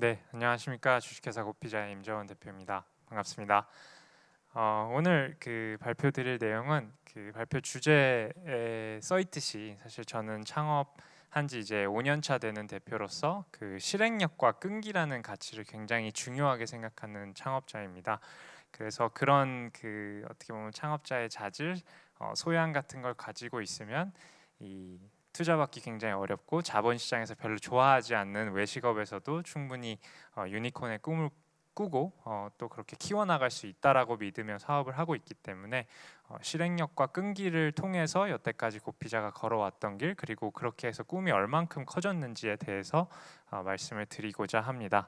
네, 안녕하십니까 주식회사 고피자의 임재원 대표입니다. 반갑습니다. 어, 오늘 그 발표 드릴 내용은 그 발표 주제에 써 있듯이 사실 저는 창업한 지 이제 5년 차 되는 대표로서 그 실행력과 끈기라는 가치를 굉장히 중요하게 생각하는 창업자입니다. 그래서 그런 그 어떻게 보면 창업자의 자질, 어, 소양 같은 걸 가지고 있으면 이 투자받기 굉장히 어렵고 자본 시장에서 별로 좋아하지 않는 외식업에서도 충분히 어, 유니콘의 꿈을 꾸고 어, 또 그렇게 키워나갈 수 있다라고 믿으며 사업을 하고 있기 때문에 어, 실행력과 끈기를 통해서 여태까지 고피자가 걸어왔던 길 그리고 그렇게 해서 꿈이 얼만큼 커졌는지에 대해서 어, 말씀을 드리고자 합니다.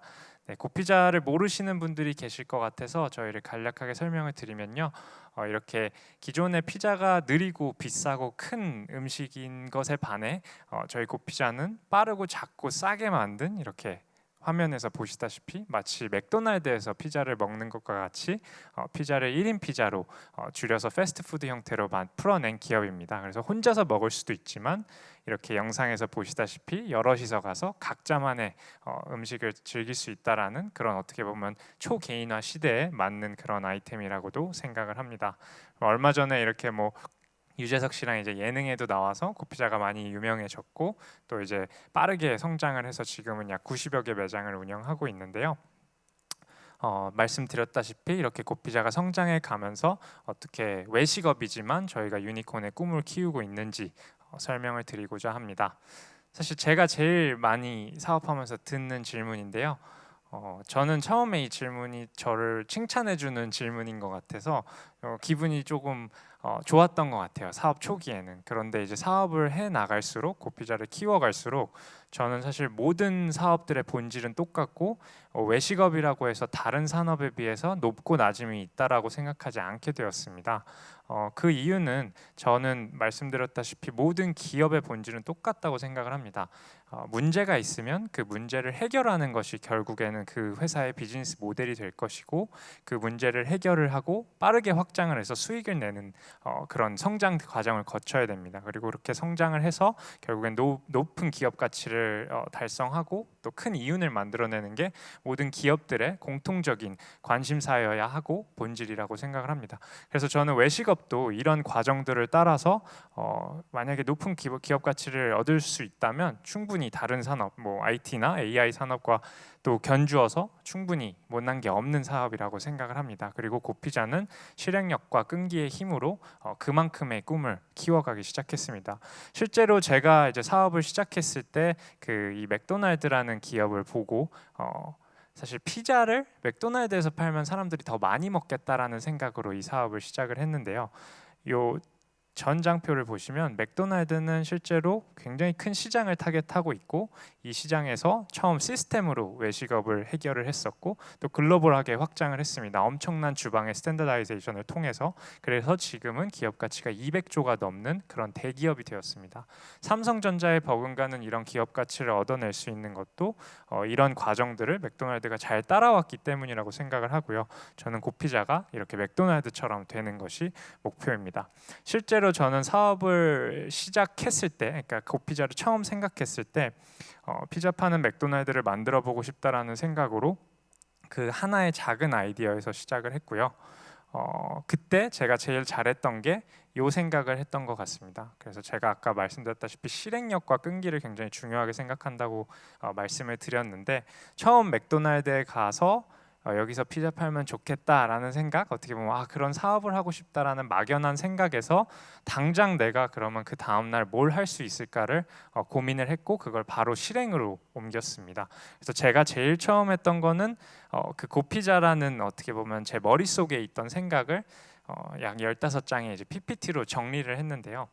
네, 고피자를 모르시는 분들이 계실 것 같아서 저희를 간략하게 설명을 드리면요. 어, 이렇게 기존의 피자가 느리고 비싸고 큰 음식인 것에 반해 어, 저희 고피자는 빠르고 작고 싸게 만든 이렇게 화면에서 보시다시피 마치 맥도날드에서 피자를 먹는 것과 같이 어, 피자를 1인 피자로 어, 줄여서 패스트푸드 형태로 풀어낸 기업입니다. 그래서 혼자서 먹을 수도 있지만 이렇게 영상에서 보시다시피 여럿이서 가서 각자만의 어, 음식을 즐길 수 있다라는 그런 어떻게 보면 초개인화 시대에 맞는 그런 아이템이라고도 생각을 합니다. 얼마 전에 이렇게 뭐 유재석 씨랑 이제 예능에도 나와서 고피자가 많이 유명해졌고 또 이제 빠르게 성장을 해서 지금은 약 90여 개 매장을 운영하고 있는데요. 어, 말씀드렸다시피 이렇게 고피자가 성장해 가면서 어떻게 외식업이지만 저희가 유니콘의 꿈을 키우고 있는지 어, 설명을 드리고자 합니다. 사실 제가 제일 많이 사업하면서 듣는 질문인데요. 어, 저는 처음에 이 질문이 저를 칭찬해주는 질문인 것 같아서 어, 기분이 조금 어, 좋았던 것 같아요. 사업 초기에는. 그런데 이제 사업을 해 나갈수록 고피자를 키워갈수록 저는 사실 모든 사업들의 본질은 똑같고 어, 외식업이라고 해서 다른 산업에 비해서 높고 낮음이 있다라고 생각하지 않게 되었습니다. 어, 그 이유는 저는 말씀드렸다시피 모든 기업의 본질은 똑같다고 생각을 합니다. 어, 문제가 있으면 그 문제를 해결하는 것이 결국에는 그 회사의 비즈니스 모델이 될 것이고 그 문제를 해결을 하고 빠르게 확 장을 해서 수익을 내는 어, 그런 성장 과정을 거쳐야 됩니다. 그리고 그렇게 성장을 해서 결국엔 노, 높은 기업 가치를 어, 달성하고 또 큰 이윤을 만들어내는 게 모든 기업들의 공통적인 관심사여야 하고 본질이라고 생각을 합니다. 그래서 저는 외식업도 이런 과정들을 따라서 어, 만약에 높은 기업, 가치를 얻을 수 있다면 충분히 다른 산업, 뭐 IT나 AI 산업과 또 견주어서 충분히 못난 게 없는 사업이라고 생각을 합니다. 그리고 고피자는 실행력과 끈기의 힘으로 어, 그만큼의 꿈을 키워가기 시작했습니다. 실제로 제가 이제 사업을 시작했을 때 그 이 맥도날드라는 기업을 보고 어, 사실 피자를 맥도날드에서 팔면 사람들이 더 많이 먹겠다라는 생각으로 이 사업을 시작을 했는데요. 요 전장표를 보시면 맥도날드는 실제로 굉장히 큰 시장을 타겟하고 있고 이 시장에서 처음 시스템으로 외식업을 해결을 했었고 또 글로벌하게 확장을 했습니다. 엄청난 주방의 standardization을 통해서 그래서 지금은 기업 가치가 200조가 넘는 그런 대기업이 되었습니다. 삼성전자의 버금가는 이런 기업 가치를 얻어낼 수 있는 것도 어, 이런 과정들을 맥도날드가 잘 따라왔기 때문이라고 생각을 하고요. 저는 고피자가 이렇게 맥도날드처럼 되는 것이 목표입니다. 실제 로 저는 사업을 시작했을 때, 그러니까 고피자를 처음 생각했을 때 어, 피자 파는 맥도날드를 만들어 보고 싶다라는 생각으로 그 하나의 작은 아이디어에서 시작을 했고요. 어, 그때 제가 제일 잘했던 게 요 생각을 했던 것 같습니다. 그래서 제가 아까 말씀드렸다시피 실행력과 끈기를 굉장히 중요하게 생각한다고 어, 말씀을 드렸는데 처음 맥도날드에 가서 어, 여기서 피자 팔면 좋겠다라는 생각 어떻게 보면 아 그런 사업을 하고 싶다라는 막연한 생각에서 당장 내가 그러면 그 다음 날 뭘 할 수 있을까를 어, 고민을 했고 그걸 바로 실행으로 옮겼습니다. 그래서 제가 제일 처음 했던 거는 어, 그 고피자라는 어떻게 보면 제 머릿속에 있던 생각을 어, 약 15장의 이제 PPT로 정리를 했는데요.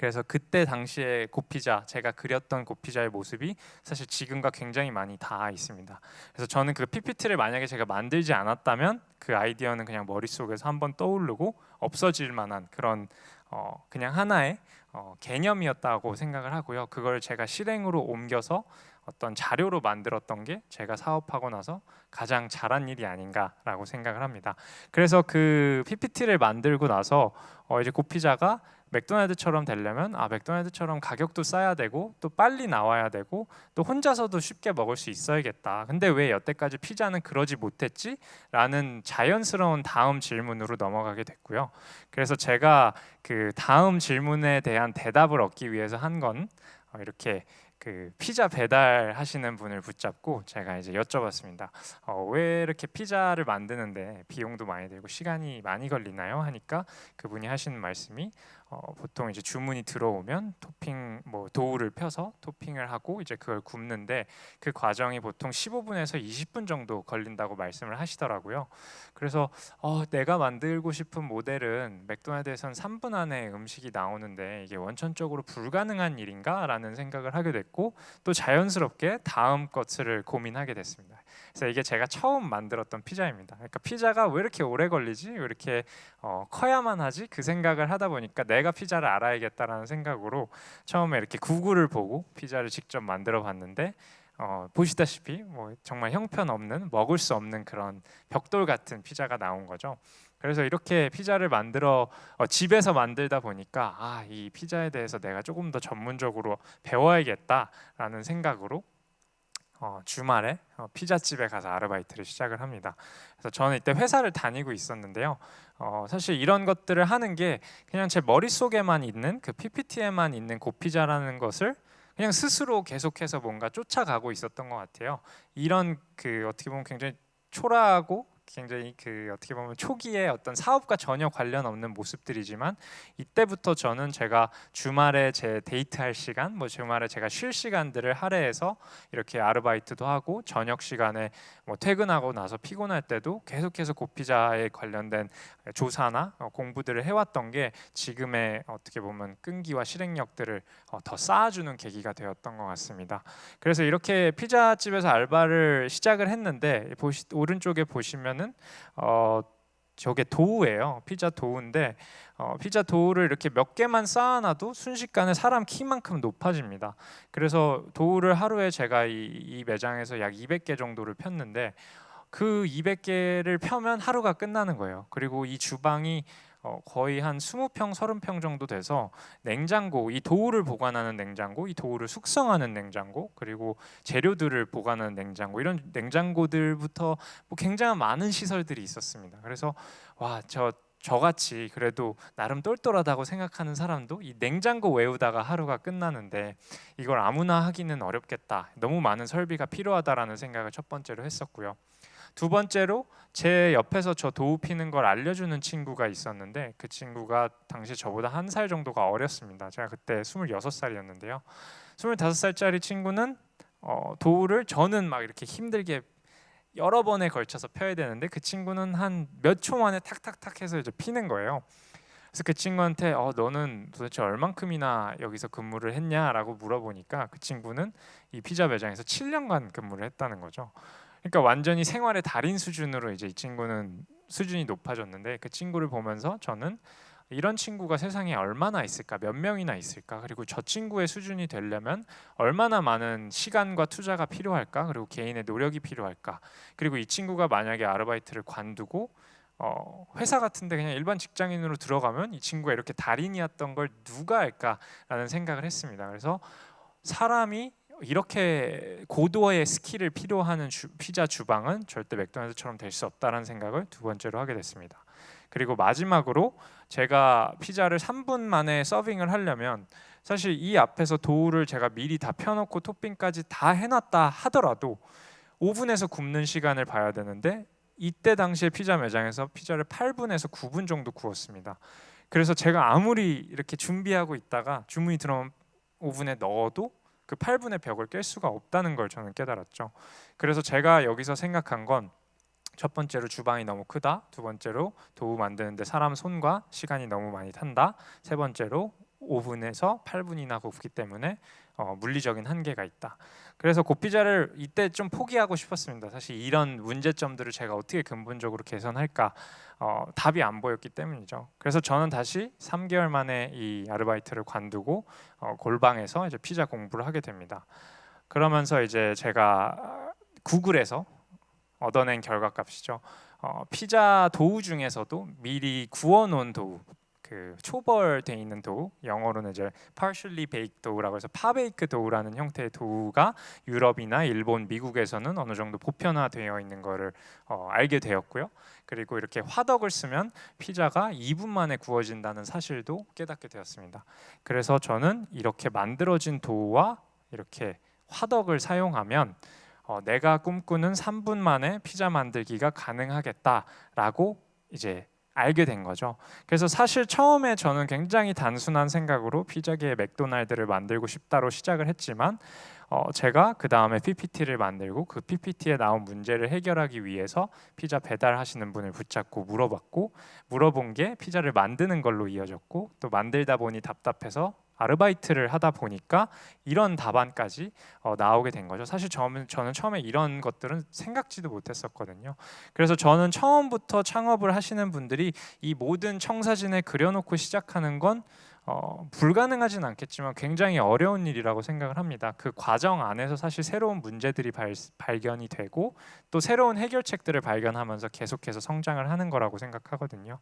그래서 그때 당시에 고피자 제가 그렸던 고피자의 모습이 사실 지금과 굉장히 많이 닿아 있습니다. 그래서 저는 그 PPT를 만약에 제가 만들지 않았다면 그 아이디어는 그냥 머릿속에서 한번 떠오르고 없어질 만한 그런 어 그냥 하나의 어 개념이었다고 생각을 하고요. 그걸 제가 실행으로 옮겨서 어떤 자료로 만들었던 게 제가 사업하고 나서 가장 잘한 일이 아닌가라고 생각을 합니다. 그래서 그 PPT를 만들고 나서 어 이제 고피자가 맥도날드처럼 되려면 아 맥도날드처럼 가격도 싸야 되고 또 빨리 나와야 되고 또 혼자서도 쉽게 먹을 수 있어야겠다. 근데 왜 여태까지 피자는 그러지 못했지? 라는 자연스러운 다음 질문으로 넘어가게 됐고요. 그래서 제가 그 다음 질문에 대한 대답을 얻기 위해서 한건 어, 이렇게 그 피자 배달 하시는 분을 붙잡고 제가 이제 여쭤봤습니다. 어, 왜 이렇게 피자를 만드는데 비용도 많이 들고 시간이 많이 걸리나요? 하니까 그분이 하시는 말씀이 어, 보통 이제 주문이 들어오면 토핑 뭐 도우를 펴서 토핑을 하고 이제 그걸 굽는데 그 과정이 보통 15분에서 20분 정도 걸린다고 말씀을 하시더라고요. 그래서 어, 내가 만들고 싶은 모델은 맥도날드에선 3분 안에 음식이 나오는데 이게 원천적으로 불가능한 일인가라는 생각을 하게 됐고 또 자연스럽게 다음 것을 고민하게 됐습니다. 그래서 이게 제가 처음 만들었던 피자입니다. 그러니까 피자가 왜 이렇게 오래 걸리지? 왜 이렇게 어, 커야만 하지? 그 생각을 하다 보니까 내가 피자를 알아야겠다라는 생각으로 처음에 이렇게 구글을 보고 피자를 직접 만들어 봤는데 어, 보시다시피 뭐 정말 형편없는 먹을 수 없는 그런 벽돌 같은 피자가 나온 거죠. 그래서 이렇게 피자를 만들어 어, 집에서 만들다 보니까 아, 이 피자에 대해서 내가 조금 더 전문적으로 배워야겠다라는 생각으로 어, 주말에 어, 피자집에 가서 아르바이트를 시작을 합니다. 그래서 저는 이때 회사를 다니고 있었는데요. 어, 사실 이런 것들을 하는 게 그냥 제 머릿속에만 있는 그 PPT에만 있는 고피자라는 것을 그냥 스스로 계속해서 뭔가 쫓아가고 있었던 것 같아요. 이런 그 어떻게 보면 굉장히 초라하고 굉장히 그 어떻게 보면 초기에 어떤 사업과 전혀 관련 없는 모습들이지만 이때부터 저는 제가 주말에 제 데이트할 시간, 뭐 주말에 제가 쉴 시간들을 할애해서 이렇게 아르바이트도 하고 저녁 시간에 뭐 퇴근하고 나서 피곤할 때도 계속해서 고피자에 관련된 조사나 어, 공부들을 해왔던 게 지금의 어떻게 보면 끈기와 실행력들을 어, 더 쌓아주는 계기가 되었던 것 같습니다. 그래서 이렇게 피자집에서 알바를 시작을 했는데 오른쪽에 보시면 은 어, 저게 도우예요. 피자 도우인데 어, 피자 도우를 이렇게 몇 개만 쌓아놔도 순식간에 사람 키만큼 높아집니다. 그래서 도우를 하루에 제가 이, 이 매장에서 약 200개 정도를 폈는데 그 200개를 펴면 하루가 끝나는 거예요. 그리고 이 주방이 어, 거의 한 20평, 30평 정도 돼서 냉장고, 이 도우를 보관하는 냉장고, 이 도우를 숙성하는 냉장고, 그리고 재료들을 보관하는 냉장고 이런 냉장고들부터 뭐 굉장히 많은 시설들이 있었습니다. 그래서 와, 저 저같이 그래도 나름 똘똘하다고 생각하는 사람도 이 냉장고 외우다가 하루가 끝나는데 이걸 아무나 하기는 어렵겠다. 너무 많은 설비가 필요하다라는 생각을 첫 번째로 했었고요. 두 번째로 제 옆에서 저 도우 피는 걸 알려주는 친구가 있었는데 그 친구가 당시 저보다 한 살 정도가 어렸습니다. 제가 그때 26살이었는데요. 25살짜리 친구는 어, 도우를 저는 막 이렇게 힘들게 여러 번에 걸쳐서 펴야 되는데 그 친구는 한 몇 초 만에 탁탁탁 해서 이제 피는 거예요. 그래서 그 친구한테 어 너는 도대체 얼만큼이나 여기서 근무를 했냐라고 물어보니까 그 친구는 이 피자 매장에서 7년간 근무를 했다는 거죠. 그러니까 완전히 생활의 달인 수준으로 이제 이 친구는 수준이 높아졌는데 그 친구를 보면서 저는 이런 친구가 세상에 얼마나 있을까 몇 명이나 있을까 그리고 저 친구의 수준이 되려면 얼마나 많은 시간과 투자가 필요할까 그리고 개인의 노력이 필요할까 그리고 이 친구가 만약에 아르바이트를 관두고 어, 회사 같은데 그냥 일반 직장인으로 들어가면 이 친구가 이렇게 달인이었던 걸 누가 알까라는 생각을 했습니다. 그래서 사람이 이렇게 고도의 skill을 필요하는 주, 피자 주방은 절대 맥도날드처럼 될 수 없다는 생각을 두 번째로 하게 됐습니다. 그리고 마지막으로 제가 피자를 3분 만에 서빙을 하려면 사실 이 앞에서 도우를 제가 미리 다 펴놓고 토핑까지 다 해놨다 하더라도 오븐에서 굽는 시간을 봐야 되는데 이때 당시에 피자 매장에서 피자를 8분에서 9분 정도 구웠습니다. 그래서 제가 아무리 이렇게 준비하고 있다가 주문이 들어오면 오븐에 넣어도 그 8분의 벽을 깰 수가 없다는 걸 저는 깨달았죠. 그래서 제가 여기서 생각한 건 첫 번째로 주방이 너무 크다. 두 번째로 도우 만드는데 사람 손과 시간이 너무 많이 탄다. 세 번째로 오븐에서 8분이나 굽기 때문에 어, 물리적인 한계가 있다. 그래서 고피자를 이때 좀 포기하고 싶었습니다. 사실 이런 문제점들을 제가 어떻게 근본적으로 개선할까 어, 답이 안 보였기 때문이죠. 그래서 저는 다시 3개월 만에 이 아르바이트를 관두고 어, 골방에서 이제 피자 공부를 하게 됩니다. 그러면서 이제 제가 구글에서 얻어낸 결과값이죠. 어, 피자 도우 중에서도 미리 구워놓은 도우 그 초벌돼 있는 도우 영어로는 이제 partially baked dough라고 해서 파베이크 도우라는 형태의 도우가 유럽이나 일본, 미국에서는 어느 정도 보편화되어 있는 거를 어, 알게 되었고요. 그리고 이렇게 화덕을 쓰면 피자가 2분 만에 구워진다는 사실도 깨닫게 되었습니다. 그래서 저는 이렇게 만들어진 도우와 이렇게 화덕을 사용하면 어, 내가 꿈꾸는 3분 만에 피자 만들기가 가능하겠다라고 이제 알게 된 거죠. 그래서 사실 처음에 저는 굉장히 단순한 생각으로 피자계의 맥도날드를 만들고 싶다로 시작을 했지만 어, 제가 그 다음에 PPT를 만들고 그 PPT에 나온 문제를 해결하기 위해서 피자 배달하시는 분을 붙잡고 물어봤고 물어본 게 피자를 만드는 걸로 이어졌고 또 만들다 보니 답답해서 아르바이트를 하다 보니까 이런 답안까지 어, 나오게 된 거죠. 사실 저는, 저는 처음에 이런 것들은 생각지도 못했었거든요. 그래서 저는 처음부터 창업을 하시는 분들이 이 모든 청사진에 그려놓고 시작하는 건 어, 불가능하진 않겠지만 굉장히 어려운 일이라고 생각을 합니다. 그 과정 안에서 사실 새로운 문제들이 발, 발견이 되고 또 새로운 해결책들을 발견하면서 계속해서 성장을 하는 거라고 생각하거든요.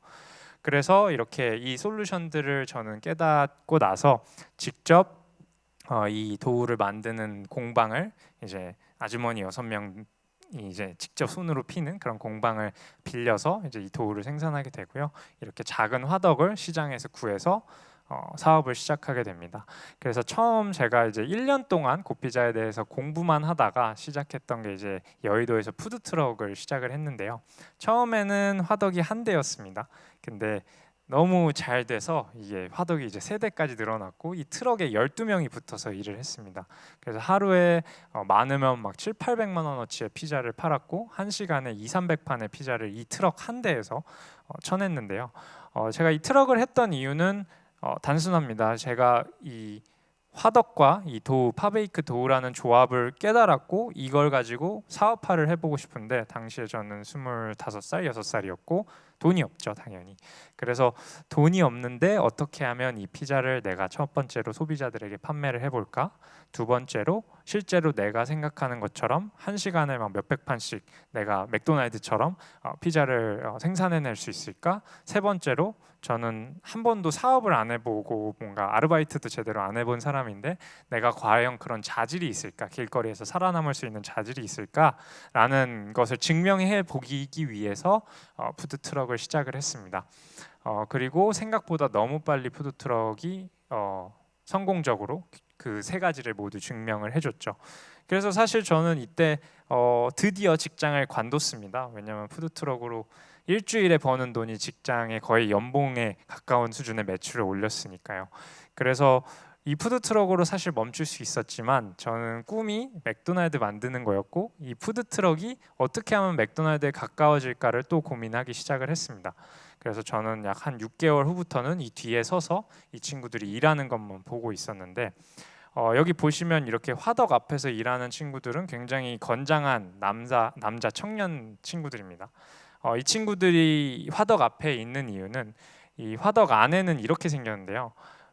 그래서 이렇게 이 솔루션들을 저는 깨닫고 나서 직접 어, 이 도우를 만드는 공방을 이제 아주머니 여섯 명 이제 직접 손으로 피는 그런 공방을 빌려서 이제 이 도우를 생산하게 되고요. 이렇게 작은 화덕을 시장에서 구해서 어, 사업을 시작하게 됩니다. 그래서 처음 제가 이제 1년 동안 고피자에 대해서 공부만 하다가 시작했던 게 이제 여의도에서 푸드 트럭을 시작을 했는데요. 처음에는 화덕이 한 대였습니다. 근데 너무 잘 돼서 이게 화덕이 이제 세 대까지 늘어났고 이 트럭에 12명이 붙어서 일을 했습니다. 그래서 하루에 어, 많으면 막 7, 800만 원어치의 피자를 팔았고 한 시간에 2, 300판의 피자를 이 트럭 한 대에서 어, 쳐냈는데요. 어, 제가 이 트럭을 했던 이유는 어, 단순합니다. 제가 이 화덕과 이 도우 파베이크 도우라는 조합을 깨달았고 이걸 가지고 사업화를 해보고 싶은데 당시에 저는 25살, 6살이었고 돈이 없죠 당연히. 그래서 돈이 없는데 어떻게 하면 이 피자를 내가 첫 번째로 소비자들에게 판매를 해볼까? 두 번째로 실제로 내가 생각하는 것처럼 한 시간에 막 몇백 판씩 내가 맥도날드처럼 어, 피자를 어, 생산해낼 수 있을까? 세 번째로 저는 한 번도 사업을 안 해보고 뭔가 아르바이트도 제대로 안 해본 사람인데 내가 과연 그런 자질이 있을까? 길거리에서 살아남을 수 있는 자질이 있을까라는 것을 증명해 보기 위해서 어, 푸드 트럭을 시작을 했습니다. 어, 그리고 생각보다 너무 빨리 푸드 트럭이 어, 성공적으로 그 세 가지를 모두 증명을 해줬죠. 그래서 사실 저는 이때 어, 드디어 직장을 관뒀습니다. 왜냐하면 푸드 트럭으로 일주일에 버는 돈이 직장의 거의 연봉에 가까운 수준의 매출을 올렸으니까요. 그래서 이 푸드 트럭으로 사실 멈출 수 있었지만 저는 꿈이 맥도날드 만드는 거였고 이 푸드 트럭이 어떻게 하면 맥도날드에 가까워질까를 또 고민하기 시작을 했습니다. 그래서 저는 약 한 6개월 후부터는 이 뒤에 서서 이 친구들이 일하는 것만 보고 있었는데 어, 여기 보시면 이렇게 화덕 앞에서 일하는 친구들은 굉장히 건장한 남자 남자 청년 친구들입니다. 어, 이 친구들이 화덕 앞에 있는 이유는 이 화덕 안에는 이렇게 생겼는데요.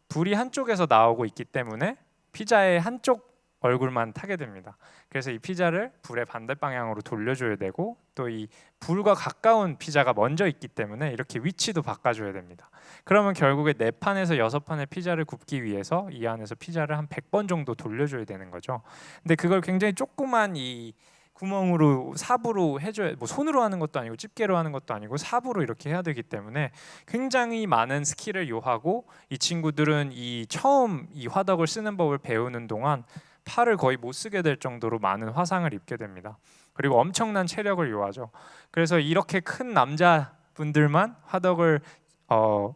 불이 한쪽에서 나오고 있기 때문에 피자의 한쪽 얼굴만 타게 됩니다. 그래서 이 피자를 불의 반대 방향으로 돌려줘야 되고 또 이 불과 가까운 피자가 먼저 있기 때문에 이렇게 위치도 바꿔줘야 됩니다. 그러면 결국에 네 판에서 여섯 판의 피자를 굽기 위해서 이 안에서 피자를 한 100번 정도 돌려줘야 되는 거죠. 근데 그걸 굉장히 조그만 이 구멍으로 삽으로 해줘야 뭐 손으로 하는 것도 아니고 집게로 하는 것도 아니고 삽으로 이렇게 해야 되기 때문에 굉장히 많은 skill을 요하고 이 친구들은 이 처음 이 화덕을 쓰는 법을 배우는 동안 팔을 거의 못 쓰게 될 정도로 많은 화상을 입게 됩니다. 그리고 엄청난 체력을 요하죠. 그래서 이렇게 큰 남자분들만 화덕을 어,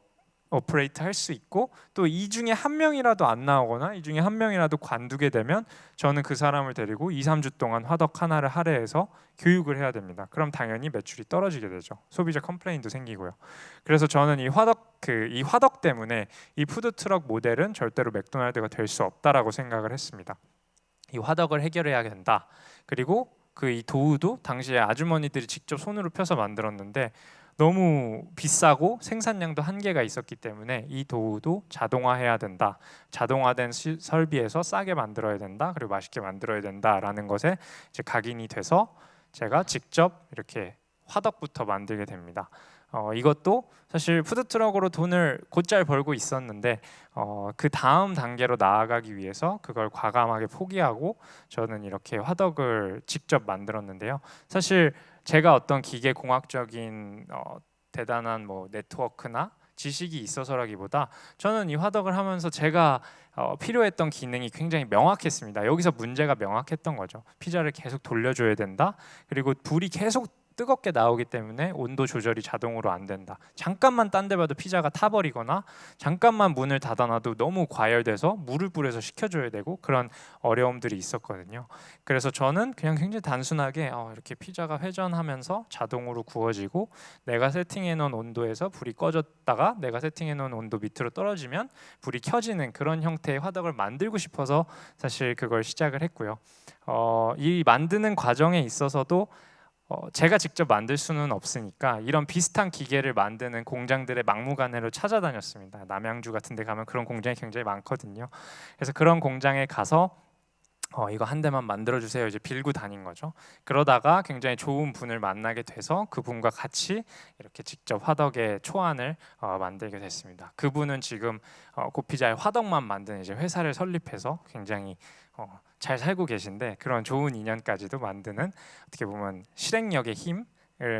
operate 할 수 있고 또 이 중에 한 명이라도 안 나오거나 이 중에 한 명이라도 관두게 되면 저는 그 사람을 데리고 2, 3주 동안 화덕 하나를 할애해서 교육을 해야 됩니다. 그럼 당연히 매출이 떨어지게 되죠. 소비자 complain도 생기고요. 그래서 저는 이 화덕 그 이 화덕 때문에 이 푸드 트럭 모델은 절대로 맥도날드가 될 수 없다라고 생각을 했습니다. 이 화덕을 해결해야 된다. 그리고 그 이 도우도 당시에 아주머니들이 직접 손으로 펴서 만들었는데 너무 비싸고 생산량도 한계가 있었기 때문에 이 도우도 자동화해야 된다. 자동화된 시, 설비에서 싸게 만들어야 된다. 그리고 맛있게 만들어야 된다라는 것에 이제 각인이 돼서 제가 직접 이렇게 화덕부터 만들게 됩니다. 어, 이것도 사실 푸드트럭으로 돈을 곧잘 벌고 있었는데 어, 그 다음 단계로 나아가기 위해서 그걸 과감하게 포기하고 저는 이렇게 화덕을 직접 만들었는데요. 사실 제가 어떤 기계 공학적인 어, 대단한 뭐 네트워크나 지식이 있어서라기보다 저는 이 화덕을 하면서 제가 어, 필요했던 기능이 굉장히 명확했습니다. 여기서 문제가 명확했던 거죠. 피자를 계속 돌려줘야 된다. 그리고 불이 계속 뜨겁게 나오기 때문에 온도 조절이 자동으로 안 된다. 잠깐만 딴 데 봐도 피자가 타버리거나 잠깐만 문을 닫아놔도 너무 과열돼서 물을 뿌려서 식혀줘야 되고 그런 어려움들이 있었거든요. 그래서 저는 그냥 굉장히 단순하게 어, 이렇게 피자가 회전하면서 자동으로 구워지고 내가 세팅해 놓은 온도에서 불이 꺼졌다가 내가 세팅해 놓은 온도 밑으로 떨어지면 불이 켜지는 그런 형태의 화덕을 만들고 싶어서 사실 그걸 시작을 했고요. 어, 이 만드는 과정에 있어서도 어, 제가 직접 만들 수는 없으니까 이런 비슷한 기계를 만드는 공장들의 막무가내로 찾아다녔습니다. 남양주 같은 데 가면 그런 공장이 굉장히 많거든요. 그래서 그런 공장에 가서 어, 이거 한 대만 만들어 주세요. 이제 빌고 다닌 거죠. 그러다가 굉장히 좋은 분을 만나게 돼서 그분과 같이 이렇게 직접 화덕의 초안을 어, 만들게 됐습니다. 그분은 지금 어, 고피자의 화덕만 만드는 이제 회사를 설립해서 굉장히 어, 잘 살고 계신데 그런 좋은 인연까지도 만드는 어떻게 보면 실행력의 힘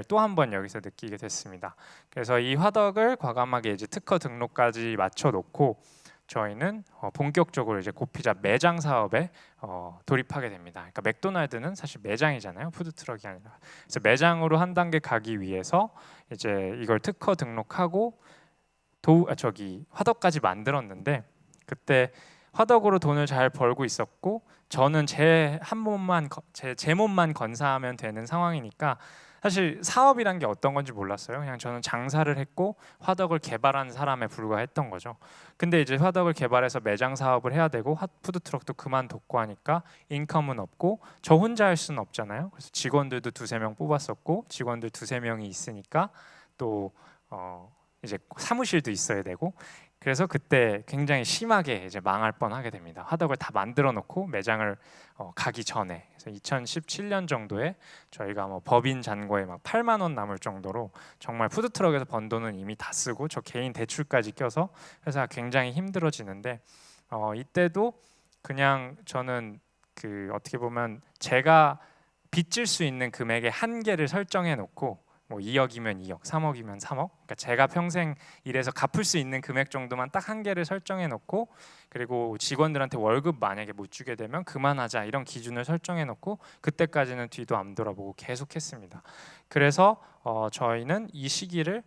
또한 번 여기서 느끼게 됐습니다. 그래서 이 화덕을 과감하게 이제 특허 등록까지 맞춰 놓고 저희는 어, 본격적으로 이제 고피자 매장 사업에 어, 돌입하게 됩니다. 그러니까 맥도날드는 사실 매장이잖아요, 푸드 트럭이 아니라. 그래서 매장으로 한 단계 가기 위해서 이제 이걸 특허 등록하고 도 아, 저기 화덕까지 만들었는데 그때 화덕으로 돈을 잘 벌고 있었고 저는 제 한 몸만 제, 제 몸만 건사하면 되는 상황이니까 사실 사업이란 게 어떤 건지 몰랐어요. 그냥 저는 장사를 했고 화덕을 개발한 사람에 불과했던 거죠. 근데 이제 화덕을 개발해서 매장 사업을 해야 되고 푸드 트럭도 그만뒀고 하니까 income은 없고 저 혼자 할 수는 없잖아요. 그래서 직원들도 두세 명 뽑았었고 직원들 두세 명이 있으니까 또 어, 이제 사무실도 있어야 되고 그래서 그때 굉장히 심하게 이제 망할 뻔하게 됩니다. 화덕을 다 만들어 놓고 매장을 어, 가기 전에 그래서 2017년 정도에 저희가 뭐 법인 잔고에 막 8만 원 남을 정도로 정말 푸드 트럭에서 번 돈은 이미 다 쓰고 저 개인 대출까지 껴서 회사가 굉장히 힘들어지는데 어, 이때도 그냥 저는 그 어떻게 보면 제가 빚질 수 있는 금액의 한계를 설정해 놓고 뭐 2억이면 2억, 3억이면 3억. 그러니까 제가 평생 일해서 갚을 수 있는 금액 정도만 딱 한계를 설정해 놓고 그리고 직원들한테 월급 만약에 못 주게 되면 그만하자 이런 기준을 설정해 놓고 그때까지는 뒤도 안 돌아보고 계속했습니다. 그래서 어, 저희는 이 시기를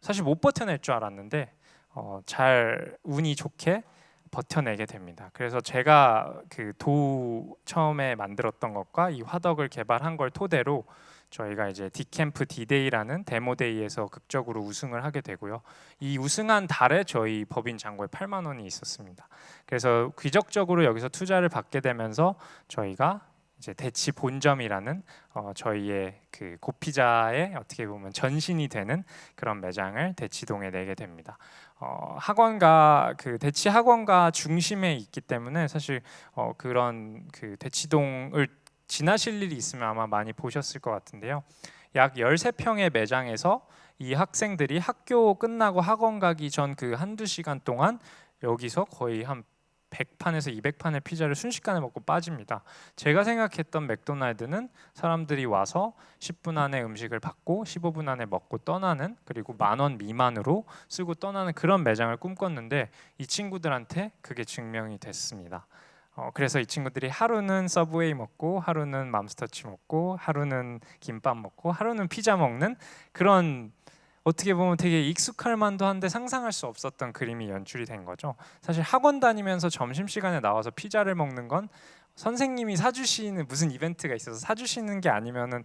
사실 못 버텨낼 줄 알았는데 어, 잘 운이 좋게 버텨내게 됩니다. 그래서 제가 그도 처음에 만들었던 것과 이 화덕을 개발한 걸 토대로 저희가 이제 디캠프 디데이라는 demo day에서 극적으로 우승을 하게 되고요. 이 우승한 달에 저희 법인 잔고에 8만 원이 있었습니다. 그래서 기적적으로 여기서 투자를 받게 되면서 저희가 이제 대치 본점이라는 어, 저희의 그 고피자의 어떻게 보면 전신이 되는 그런 매장을 대치동에 내게 됩니다. 어, 학원가 그 대치 학원가 중심에 있기 때문에 사실 어, 그런 그 대치동을 지나실 일이 있으면 아마 많이 보셨을 것 같은데요. 약 13평의 매장에서 이 학생들이 학교 끝나고 학원 가기 전 그 한두 시간 동안 여기서 거의 한 100판에서 200판의 피자를 순식간에 먹고 빠집니다. 제가 생각했던 맥도날드는 사람들이 와서 10분 안에 음식을 받고 15분 안에 먹고 떠나는 그리고 만 원 미만으로 쓰고 떠나는 그런 매장을 꿈꿨는데 이 친구들한테 그게 증명이 됐습니다. 어, 그래서 이 친구들이 하루는 서브웨이 먹고 하루는 맘스터치 먹고 하루는 김밥 먹고 하루는 피자 먹는 그런 어떻게 보면 되게 익숙할 만도 한데 상상할 수 없었던 그림이 연출이 된 거죠. 사실 학원 다니면서 점심 시간에 나와서 피자를 먹는 건 선생님이 사주시는 무슨 이벤트가 있어서 사주시는 게 아니면은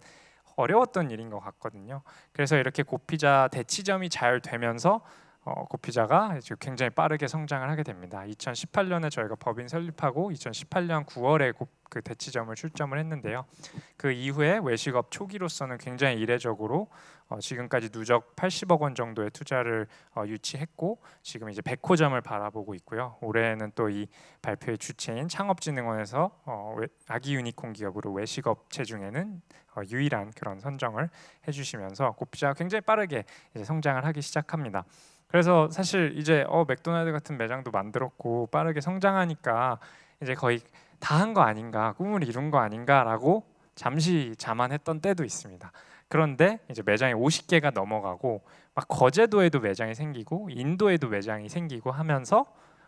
어려웠던 일인 것 같거든요. 그래서 이렇게 고피자 대치점이 잘 되면서 어, 고피자가 굉장히 빠르게 성장을 하게 됩니다. 2018년에 저희가 법인 설립하고 2018년 9월에 고, 그 대치점을 출점을 했는데요. 그 이후에 외식업 초기로서는 굉장히 이례적으로 어, 지금까지 누적 80억 원 정도의 투자를 어, 유치했고 지금 이제 100호점을 바라보고 있고요. 올해는 또 이 발표의 주체인 창업진흥원에서 어, 외, 아기 유니콘 기업으로 외식업체 중에는 어, 유일한 그런 선정을 해주시면서 고피자가 굉장히 빠르게 성장을 하기 시작합니다. 그래서 사실 이제 어 맥도날드 같은 매장도 만들었고 빠르게 성장하니까 이제 거의 다 한 거 아닌가 꿈을 이룬 거 아닌가라고 잠시 자만했던 때도 있습니다. 그런데 이제 매장이 50개가 넘어가고 막 거제도에도 매장이 생기고 인도에도 매장이 생기고 하면서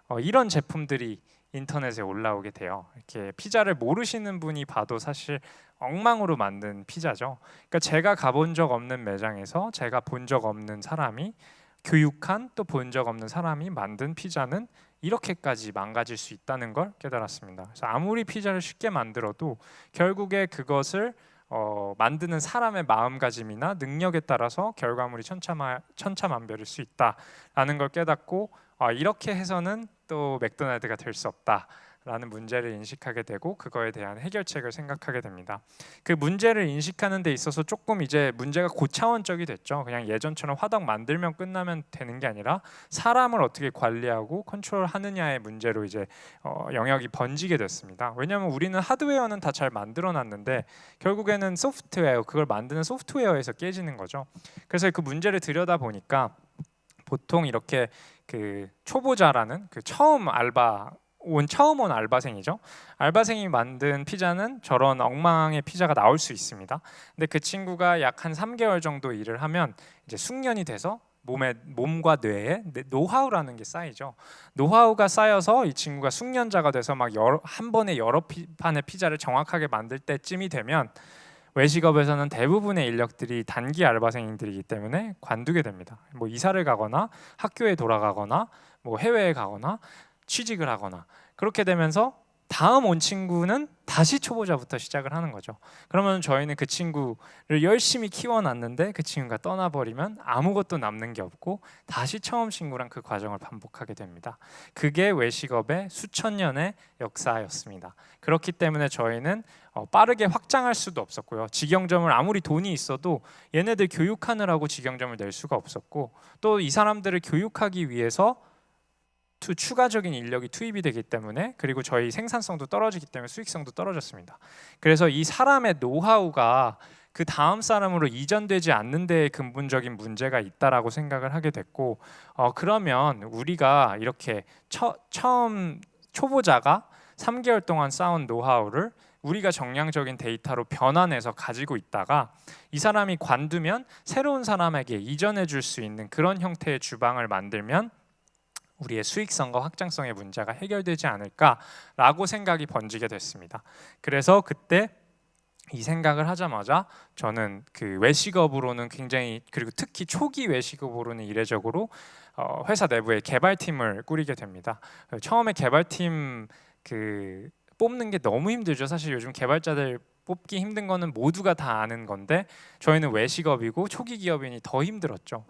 어, 이런 제품들이 인터넷에 올라오게 돼요. 이렇게 피자를 모르시는 분이 봐도 사실 엉망으로 만든 피자죠. 그러니까 제가 가본 적 없는 매장에서 제가 본 적 없는 사람이 교육한 또 본 적 없는 사람이 만든 피자는 이렇게까지 망가질 수 있다는 걸 깨달았습니다. 그래서 아무리 피자를 쉽게 만들어도 결국에 그것을 어, 만드는 사람의 마음가짐이나 능력에 따라서 결과물이 천차마, 천차만별일 수 있다라는 걸 깨닫고 아, 이렇게 해서는 또 맥도날드가 될 수 없다. 라는 문제를 인식하게 되고 그거에 대한 해결책을 생각하게 됩니다. 그 문제를 인식하는 데 있어서 조금 이제 문제가 고차원적이 됐죠. 그냥 예전처럼 화덕 만들면 끝나면 되는 게 아니라 사람을 어떻게 관리하고 컨트롤하느냐의 문제로 이제 어, 영역이 번지게 됐습니다. 왜냐하면 우리는 하드웨어는 다 잘 만들어놨는데 결국에는 소프트웨어 그걸 만드는 소프트웨어에서 깨지는 거죠. 그래서 그 문제를 들여다 보니까 보통 이렇게 그 초보자라는 그 처음 알바 온 처음 온 알바생이죠. 알바생이 만든 피자는 저런 엉망의 피자가 나올 수 있습니다. 근데 그 친구가 약 한 3개월 정도 일을 하면 이제 숙련이 돼서 몸에 몸과 뇌에 노하우라는 게 쌓이죠. 노하우가 쌓여서 이 친구가 숙련자가 돼서 막 여러, 한 번에 여러 피, 판의 피자를 정확하게 만들 때쯤이 되면 외식업에서는 대부분의 인력들이 단기 알바생들이기 때문에 관두게 됩니다. 뭐 이사를 가거나 학교에 돌아가거나 뭐 해외에 가거나 취직을 하거나 그렇게 되면서 다음 온 친구는 다시 초보자부터 시작을 하는 거죠. 그러면 저희는 그 친구를 열심히 키워놨는데 그 친구가 떠나버리면 아무것도 남는 게 없고 다시 처음 친구랑 그 과정을 반복하게 됩니다. 그게 외식업의 수천 년의 역사였습니다. 그렇기 때문에 저희는 어, 빠르게 확장할 수도 없었고요. 직영점을 아무리 돈이 있어도 얘네들 교육하느라고 직영점을 낼 수가 없었고 또 이 사람들을 교육하기 위해서 투, 추가적인 인력이 투입이 되기 때문에 그리고 저희 생산성도 떨어지기 때문에 수익성도 떨어졌습니다. 그래서 이 사람의 노하우가 그 다음 사람으로 이전되지 않는 데에 근본적인 문제가 있다라고 생각을 하게 됐고 어, 그러면 우리가 이렇게 처, 처음 초보자가 3개월 동안 쌓은 노하우를 우리가 정량적인 데이터로 변환해서 가지고 있다가 이 사람이 관두면 새로운 사람에게 이전해 줄 수 있는 그런 형태의 주방을 만들면 우리의 수익성과 확장성의 문제가 해결되지 않을까라고 생각이 번지게 됐습니다. 그래서 그때 이 생각을 하자마자 저는 그 외식업으로는 굉장히 그리고 특히 초기 외식업으로는 이례적으로 어, 회사 내부에 개발팀을 꾸리게 됩니다. 처음에 개발팀 그 뽑는 게 너무 힘들죠. 사실 요즘 개발자들 뽑기 힘든 거는 모두가 다 아는 건데 저희는 외식업이고 초기 기업인이 더 힘들었죠.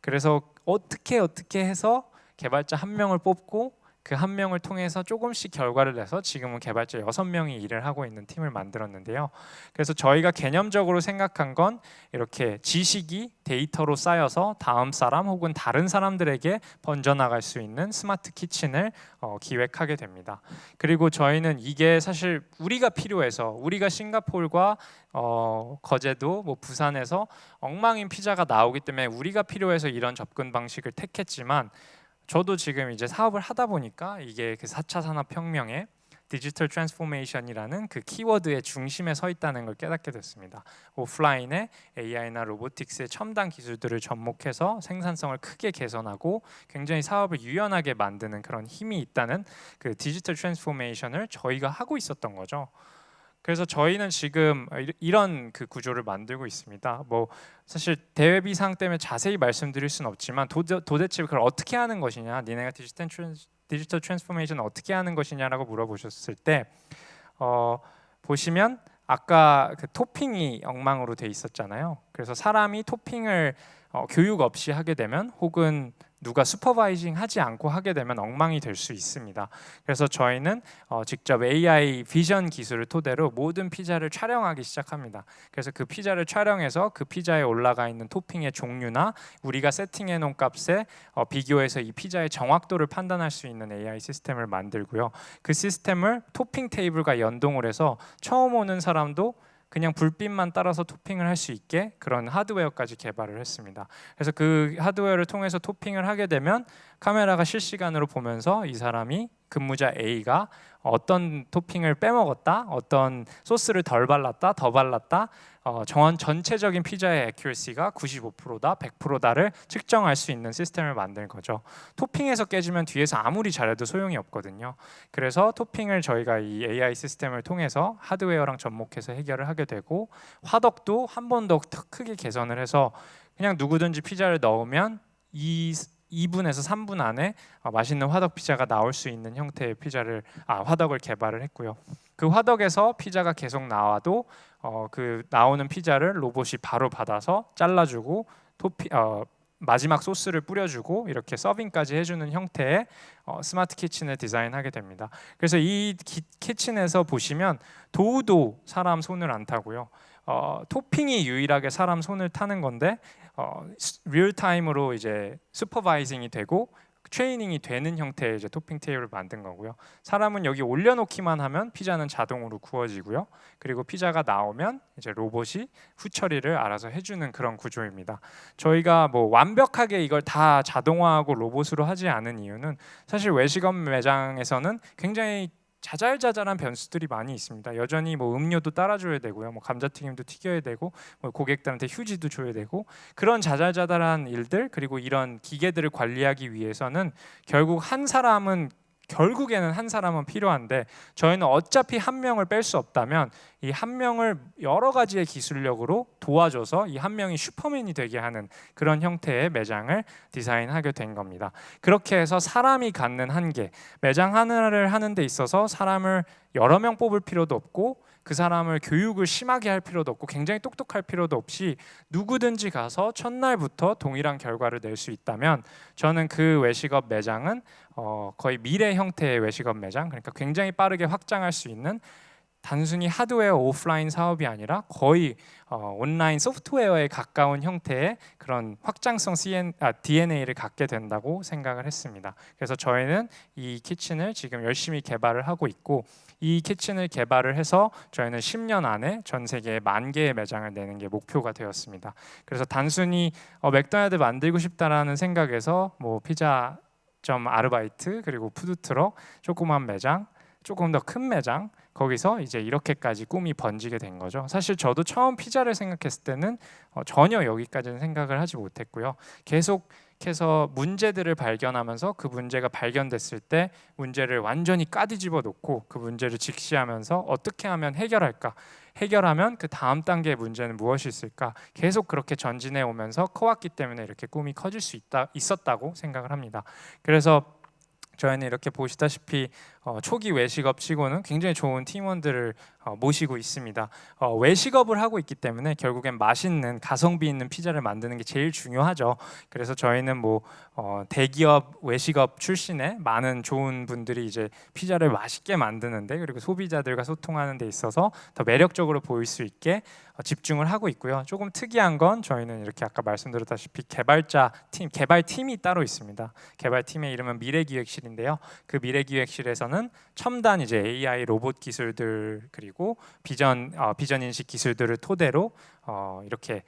그래서 어떻게 어떻게 해서 개발자 한 명을 뽑고 그 한 명을 통해서 조금씩 결과를 내서 지금은 개발자 여섯 명이 일을 하고 있는 팀을 만들었는데요. 그래서 저희가 개념적으로 생각한 건 이렇게 지식이 데이터로 쌓여서 다음 사람 혹은 다른 사람들에게 번져나갈 수 있는 스마트 키친을 어, 기획하게 됩니다. 그리고 저희는 이게 사실 우리가 필요해서 우리가 싱가폴과 어, 거제도, 뭐 부산에서 엉망인 피자가 나오기 때문에 우리가 필요해서 이런 접근 방식을 택했지만 저도 지금 이제 사업을 하다 보니까 이게 그 4차 산업혁명의 디지털 transformation이라는 그 키워드의 중심에 서 있다는 걸 깨닫게 됐습니다. 오프라인의 AI나 robotics의 첨단 기술들을 접목해서 생산성을 크게 개선하고 굉장히 사업을 유연하게 만드는 그런 힘이 있다는 그 디지털 transformation을 저희가 하고 있었던 거죠. 그래서 저희는 지금 이런 그 구조를 만들고 있습니다. 뭐 사실 대외비상 때문에 자세히 말씀드릴 수는 없지만 도대, 도대체 그걸 어떻게 하는 것이냐, 니네가 디지털 디지털 transformation 어떻게 하는 것이냐라고 물어보셨을 때 어, 보시면 아까 그 토핑이 엉망으로 돼 있었잖아요. 그래서 사람이 토핑을 어, 교육 없이 하게 되면 혹은 누가 supervising 하지 않고 하게 되면 엉망이 될 수 있습니다. 그래서 저희는 어, 직접 AI 비전 기술을 토대로 모든 피자를 촬영하기 시작합니다. 그래서 그 피자를 촬영해서 그 피자에 올라가 있는 토핑의 종류나 우리가 세팅해 놓은 값에 어, 비교해서 이 피자의 정확도를 판단할 수 있는 AI 시스템을 만들고요. 그 시스템을 토핑 테이블과 연동을 해서 처음 오는 사람도 그냥 불빛만 따라서 토핑을 할 수 있게 그런 하드웨어까지 개발을 했습니다. 그래서 그 하드웨어를 통해서 토핑을 하게 되면 카메라가 실시간으로 보면서 이 사람이 근무자 A가 어떤 토핑을 빼먹었다, 어떤 소스를 덜 발랐다, 더 발랐다, 어, 정한 전체적인 피자의 액큐러시가 95%다, 100%다를 측정할 수 있는 시스템을 만든 거죠. 토핑에서 깨지면 뒤에서 아무리 잘해도 소용이 없거든요. 그래서 토핑을 저희가 이 AI 시스템을 통해서 하드웨어랑 접목해서 해결을 하게 되고 화덕도 한 번 더 크게 개선을 해서 그냥 누구든지 피자를 넣으면 이 2분에서 3분 안에 어, 맛있는 화덕 피자가 나올 수 있는 형태의 피자를 아 화덕을 개발을 했고요. 그 화덕에서 피자가 계속 나와도 어, 그 나오는 피자를 로봇이 바로 받아서 잘라주고 토피 어, 마지막 소스를 뿌려주고 이렇게 서빙까지 해주는 형태의 어, 스마트 키친을 디자인하게 됩니다. 그래서 이 기, 키친에서 보시면 도우도 사람 손을 안 타고요. 어, 토핑이 유일하게 사람 손을 타는 건데 어, real time으로 이제 supervising이 되고 트레이닝이 되는 형태의 이제 토핑 테이블을 만든 거고요. 사람은 여기 올려놓기만 하면 피자는 자동으로 구워지고요. 그리고 피자가 나오면 이제 로봇이 후처리를 알아서 해주는 그런 구조입니다. 저희가 뭐 완벽하게 이걸 다 자동화하고 로봇으로 하지 않은 이유는 사실 외식업 매장에서는 굉장히 자잘자잘한 변수들이 많이 있습니다. 여전히 뭐 음료도 따라줘야 되고요, 뭐 감자튀김도 튀겨야 되고, 뭐 고객들한테 휴지도 줘야 되고 그런 자잘자잘한 일들 그리고 이런 기계들을 관리하기 위해서는 결국 한 사람은 결국에는 한 사람은 필요한데 저희는 어차피 한 명을 뺄 수 없다면 이 한 명을 여러 가지의 기술력으로 도와줘서 이 한 명이 슈퍼맨이 되게 하는 그런 형태의 매장을 디자인하게 된 겁니다. 그렇게 해서 사람이 갖는 한계, 매장 하나를 하는 데 있어서 사람을 여러 명 뽑을 필요도 없고 그 사람을 교육을 심하게 할 필요도 없고 굉장히 똑똑할 필요도 없이 누구든지 가서 첫날부터 동일한 결과를 낼 수 있다면 저는 그 외식업 매장은 어, 거의 미래 형태의 외식업 매장 그러니까 굉장히 빠르게 확장할 수 있는 단순히 하드웨어 오프라인 사업이 아니라 거의 어, 온라인 소프트웨어에 가까운 형태의 그런 확장성 CN, 아, DNA를 갖게 된다고 생각을 했습니다. 그래서 저희는 이 키친을 지금 열심히 개발을 하고 있고 이 키친을 개발을 해서 저희는 10년 안에 전 세계에 만 개의 매장을 내는 게 목표가 되었습니다. 그래서 단순히 어, 맥도날드 만들고 싶다라는 생각에서 뭐 피자점 아르바이트 그리고 푸드트럭 조그만 매장 조금 더 큰 매장 거기서 이제 이렇게까지 꿈이 번지게 된 거죠. 사실 저도 처음 피자를 생각했을 때는 어, 전혀 여기까지는 생각을 하지 못했고요. 계속 해서 문제들을 발견하면서 그 문제가 발견됐을 때 문제를 완전히 까뒤집어 놓고 그 문제를 직시하면서 어떻게 하면 해결할까 해결하면 그 다음 단계의 문제는 무엇이 있을까 계속 그렇게 전진해 오면서 커왔기 때문에 이렇게 꿈이 커질 수 있다 있었다고 생각을 합니다. 그래서 저희는 이렇게 보시다시피 어, 초기 외식업 치고는 굉장히 좋은 팀원들을 어, 모시고 있습니다. 어, 외식업을 하고 있기 때문에 결국엔 맛있는 가성비 있는 피자를 만드는 게 제일 중요하죠. 그래서 저희는 뭐 어, 대기업 외식업 출신의 많은 좋은 분들이 이제 피자를 맛있게 만드는데 그리고 소비자들과 소통하는 데 있어서 더 매력적으로 보일 수 있게 어, 집중을 하고 있고요. 조금 특이한 건 저희는 이렇게 아까 말씀드렸다시피 개발자 팀, 개발 팀이 따로 있습니다. 개발 팀의 이름은 미래기획실인데요. 그 미래기획실에서는 첨단 이제 AI 로봇 기술들 그리고 비전 어, 비전 인식 기술들을 토대로 어, 이렇게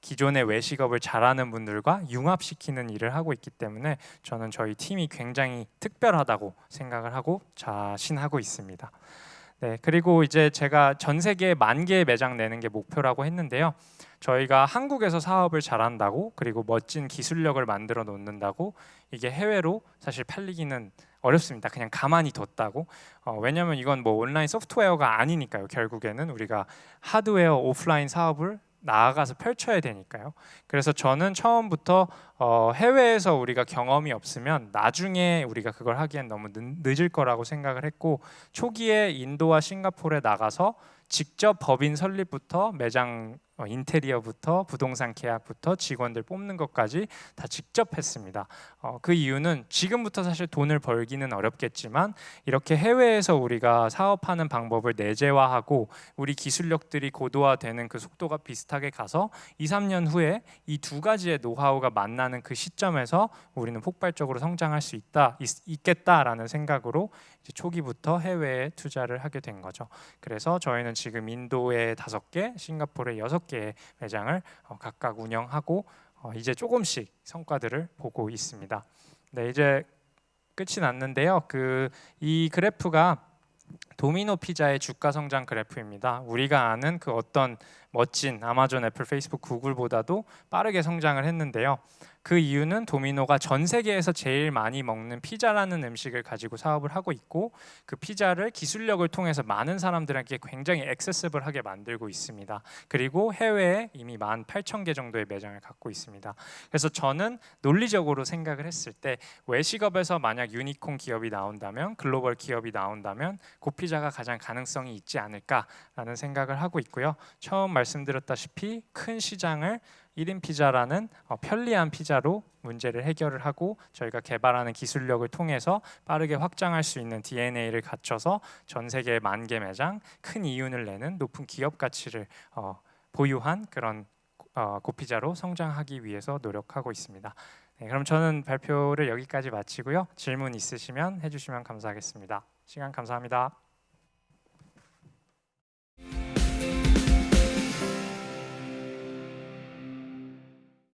기존의 외식업을 잘하는 분들과 융합시키는 일을 하고 있기 때문에 저는 저희 팀이 굉장히 특별하다고 생각을 하고 자신하고 있습니다. 네, 그리고 이제 제가 전 세계 만 개의 매장 내는 게 목표라고 했는데요. 저희가 한국에서 사업을 잘한다고 그리고 멋진 기술력을 만들어 놓는다고 이게 해외로 사실 팔리기는 어렵습니다. 그냥 가만히 뒀다고. 어, 왜냐하면 이건 뭐 온라인 소프트웨어가 아니니까요. 결국에는 우리가 하드웨어 오프라인 사업을 나아가서 펼쳐야 되니까요. 그래서 저는 처음부터 어, 해외에서 우리가 경험이 없으면 나중에 우리가 그걸 하기엔 너무 늦, 을 거라고 생각을 했고 초기에 인도와 싱가포르에 나가서 직접 법인 설립부터 매장 어, 인테리어부터 부동산 계약부터 직원들 뽑는 것까지 다 직접 했습니다. 어, 그 이유는 지금부터 사실 돈을 벌기는 어렵겠지만 이렇게 해외에서 우리가 사업하는 방법을 내재화하고 우리 기술력들이 고도화되는 그 속도가 비슷하게 가서 2, 3년 후에 이 두 가지의 노하우가 만나는 그 시점에서 우리는 폭발적으로 성장할 수 있다 있, 겠다라는 생각으로 초기부터 해외에 투자를 하게 된 거죠. 그래서 저희는 지금 인도에 다섯 개, 싱가포르에 여섯 개의 매장을 어, 각각 운영하고 어, 이제 조금씩 성과들을 보고 있습니다. 네, 이제 끝이 났는데요. 그 이 그래프가 도미노 피자의 주가 성장 그래프입니다. 우리가 아는 그 어떤 멋진 아마존, 애플, 페이스북, 구글보다도 빠르게 성장을 했는데요. 그 이유는 도미노가 전 세계에서 제일 많이 먹는 피자라는 음식을 가지고 사업을 하고 있고 그 피자를 기술력을 통해서 많은 사람들에게 굉장히 액세서블하게 만들고 있습니다. 그리고 해외에 이미 18,000개 정도의 매장을 갖고 있습니다. 그래서 저는 논리적으로 생각을 했을 때 외식업에서 만약 유니콘 기업이 나온다면 글로벌 기업이 나온다면 고피자가 가장 가능성이 있지 않을까라는 생각을 하고 있고요. 처음 말 씀드렸다시피 큰 시장을 1인 피자라는 어, 편리한 피자로 문제를 해결을 하고 저희가 개발하는 기술력을 통해서 빠르게 확장할 수 있는 DNA를 갖춰서 전 세계 만 개 매장 큰 이윤을 내는 높은 기업 가치를 어, 보유한 그런 어, 고피자로 성장하기 위해서 노력하고 있습니다. 네, 그럼 저는 발표를 여기까지 마치고요. 질문 있으시면 해주시면 감사하겠습니다. 시간 감사합니다.